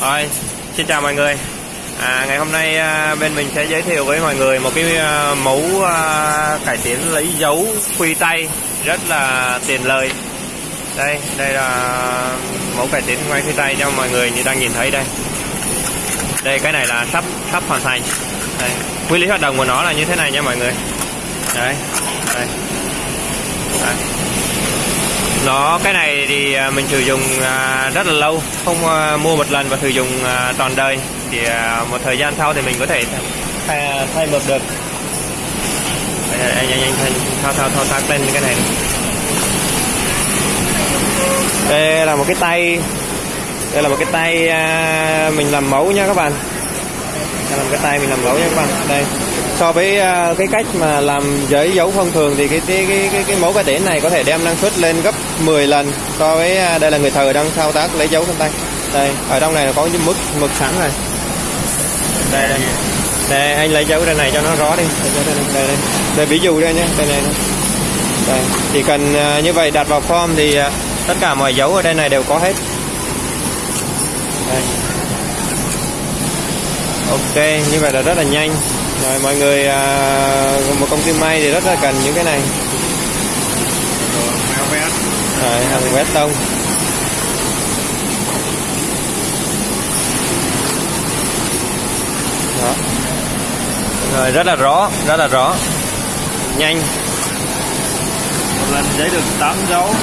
Rồi, xin chào mọi người. À, ngày hôm nay à, bên mình sẽ giới thiệu với mọi người một cái à, mẫu à, cải tiến lấy dấu khuy tay rất là tiền lời. Đây, đây là mẫu cải tiến quay khuy tay cho mọi người như đang nhìn thấy đây. Đây cái này là sắp sắp hoàn thành. Đây, Quy lý hoạt động của nó là như thế này nha mọi người. Đấy, đây. Đấy nó cái này thì à, mình sử dụng à, rất là lâu không à, mua một lần và sử dụng toàn đời. Thì một thời gian sau thì mình có thể thay, thay mập được. Anh anh anh thao thao thao tác lên cái này đây là một cái tay. Đây là một cái tay mình làm mẫu nha các bạn. Đây là một cái tay mình làm mẫu nha các bạn. Đây so với à, cái cách mà làm giấy dấu thông thường thì cái cái cái cái, cái mẫu cá đĩa này có thể đem năng suất lên gấp 10 lần so với à, đây là người thợ đang thao tác lấy dấu trên tay. Đây ở trong này là có những mực mực sẵn này đây đây. Đây anh lấy dấu ra này cho nó rõ đi. Đây đây, đây, đây. đây ví dụ đây nhé đây này đây chỉ cần à, như vậy đặt vào form thì tất cả mọi dấu ở đây này đều có hết. Đây. Ok như vậy là rất là nhanh rồi mọi người à, một công ty may thì rất là cần những cái này. Rồi hàng vét tông. Đó. Rồi rất là rõ rất là rõ. Nhanh. Một lần giấy được 8 dấu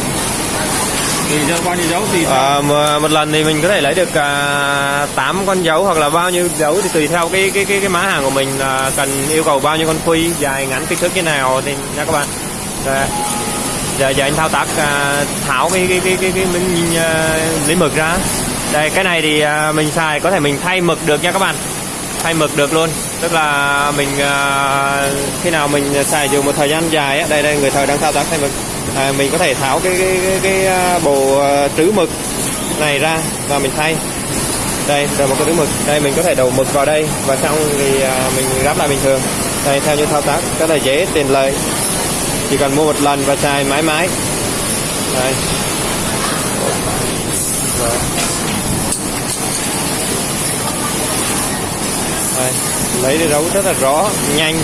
thì bao nhiêu dấu thì à, một lần thì mình có thể lấy được à, 8 con dấu hoặc là bao nhiêu dấu thì tùy theo cái cái cái cái má hàng của mình à, cần yêu cầu bao nhiêu con khuy dài ngắn kích thước như nào thì nha các bạn. Rồi. giờ giờ anh thao tác à, tháo cái cái cái cái cái miếng à, lấy mực ra. Đây cái này thì à, mình xài có thể mình thay mực được nha các bạn. Thay mực được luôn. Tức là mình à, khi nào mình xài dùng một thời gian dài á đây đây người thợ đang thao tác thay mực à, mình có thể tháo cái cái cái, cái, à, bộ à, trữ mực này ra và mình thay. Đây rồi một cái trữ mực. Đây mình có thể đầu mực vào đây và xong thì à, mình ráp lại bình thường. Đây theo như thao tác rất là dễ tiền lời chỉ cần mua một lần và xài mãi mãi. Đây. Rồi. Đây, lấy đi đấu rất là rõ nhanh.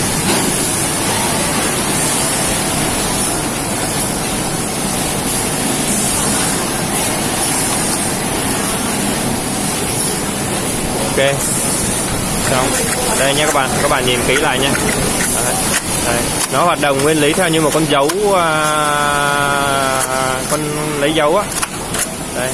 Ok xong đây nha các bạn các bạn nhìn kỹ lại nha đấy. Đấy. nó hoạt động nguyên lý theo như một con dấu à, con lấy dấu á đây